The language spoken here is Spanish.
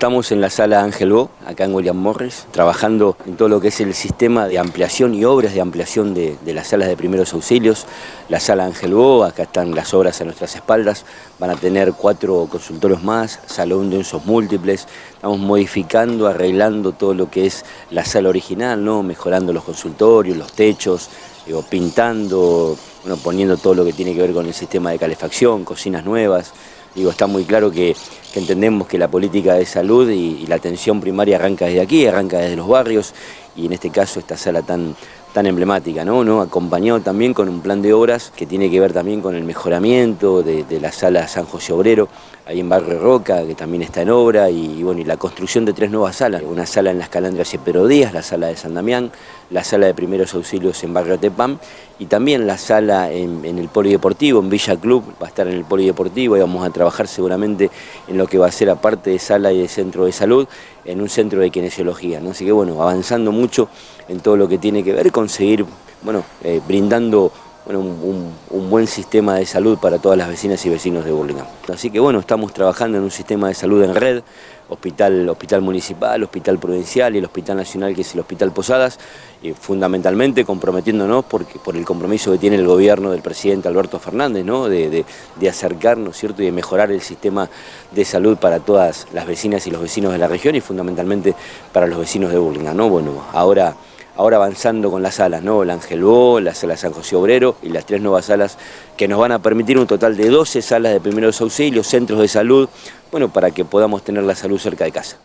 Estamos en la sala Ángel Bo, acá en William Morris, trabajando en todo lo que es el sistema de ampliación y obras de ampliación de, las salas de primeros auxilios. La sala Ángel Bo, acá están las obras a nuestras espaldas, van a tener cuatro consultorios más, salón de usos múltiples. Estamos modificando, arreglando todo lo que es la sala original, ¿no? mejorando los consultorios, los techos, pintando, bueno, poniendo todo lo que tiene que ver con el sistema de calefacción, cocinas nuevas. Digo, está muy claro que, entendemos que la política de salud y, la atención primaria arranca desde aquí, arranca desde los barrios y en este caso esta sala tan, tan emblemática, ¿no? ¿no? Acompañado también con un plan de obras que tiene que ver también con el mejoramiento de, la sala San José Obrero, ahí en Barrio Roca, que también está en obra, y, bueno, y la construcción de tres nuevas salas, una sala en las Calandras y Pedro Díaz, la sala de San Damián, la sala de primeros auxilios en Barrio Tepam, y también la sala en, el Polideportivo, en Villa Club, va a estar en el Polideportivo, y vamos a trabajar seguramente en lo que va a ser aparte de sala y de centro de salud, en un centro de kinesiología. Así que bueno, avanzando mucho en todo lo que tiene que ver con seguir, bueno, eh, brindando un, buen sistema de salud para todas las vecinas y vecinos de Burlingame. Así que bueno, estamos trabajando en un sistema de salud en red, hospital, hospital municipal, hospital provincial y el hospital nacional que es el Hospital Posadas, y fundamentalmente comprometiéndonos porque, por el compromiso que tiene el gobierno del presidente Alberto Fernández, ¿no? de, de, acercarnos ¿cierto? y de mejorar el sistema de salud para todas las vecinas y los vecinos de la región y fundamentalmente para los vecinos de Burlingame. ¿no? Bueno, ahora ahora avanzando con las salas, ¿no? el Ángel Bo, la sala San José Obrero y las tres nuevas salas que nos van a permitir un total de 12 salas de primeros auxilios, centros de salud, bueno, para que podamos tener la salud cerca de casa.